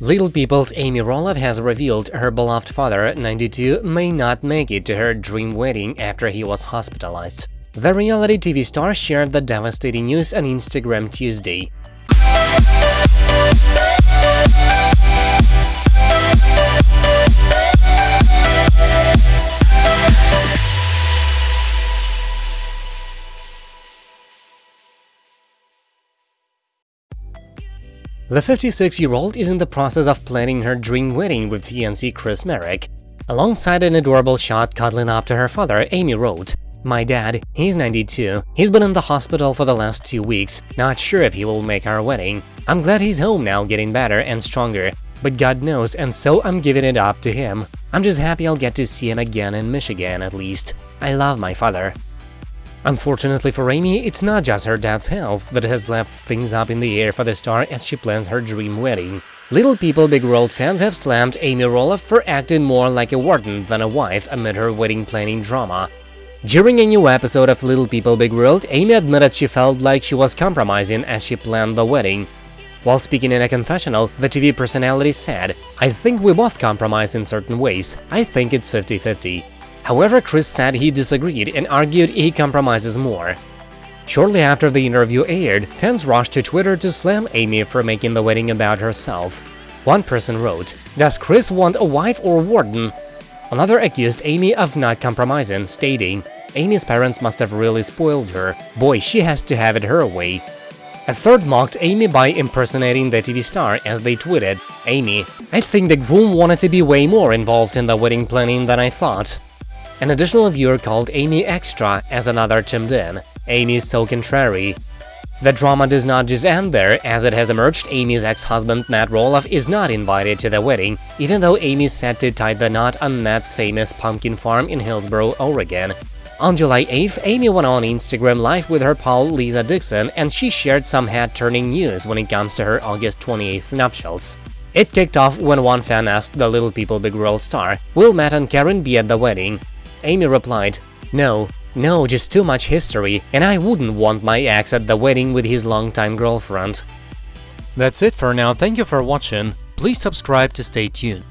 Little People's Amy Roloff has revealed her beloved father, 92, may not make it to her dream wedding after he was hospitalized. The reality TV star shared the devastating news on Instagram Tuesday. The 56-year-old is in the process of planning her dream wedding with fiancé Chris Marek. Alongside an adorable shot cuddling up to her father, Amy wrote, My dad, he's 92, he's been in the hospital for the last two weeks, not sure if he will make our wedding. I'm glad he's home now getting better and stronger, but God knows and so I'm giving it up to him. I'm just happy I'll get to see him again in Michigan at least. I love my father. Unfortunately for Amy, it's not just her dad's health that has left things up in the air for the star as she plans her dream wedding. Little People Big World fans have slammed Amy Roloff for acting more like a warden than a wife amid her wedding planning drama. During a new episode of Little People Big World, Amy admitted she felt like she was compromising as she planned the wedding. While speaking in a confessional, the TV personality said, I think we both compromise in certain ways, I think it's 50-50. However, Chris said he disagreed and argued he compromises more. Shortly after the interview aired, fans rushed to Twitter to slam Amy for making the wedding about herself. One person wrote, Does Chris want a wife or warden? Another accused Amy of not compromising, stating, Amy's parents must have really spoiled her, boy, she has to have it her way. A third mocked Amy by impersonating the TV star as they tweeted, Amy, I think the groom wanted to be way more involved in the wedding planning than I thought. An additional viewer called Amy Extra as another chimed in, Amy's so contrary. The drama does not just end there, as it has emerged Amy's ex-husband Matt Roloff is not invited to the wedding, even though Amy's set to tie the knot on Matt's famous pumpkin farm in Hillsboro, Oregon. On July 8th, Amy went on Instagram Live with her pal Lisa Dixon, and she shared some head-turning news when it comes to her August 28th nuptials. It kicked off when one fan asked the Little People Big World star, will Matt and Caryn be at the wedding? Amy replied, No, no, just too much history, and I wouldn't want my ex at the wedding with his longtime girlfriend. That's it for now, thank you for watching, please subscribe to stay tuned.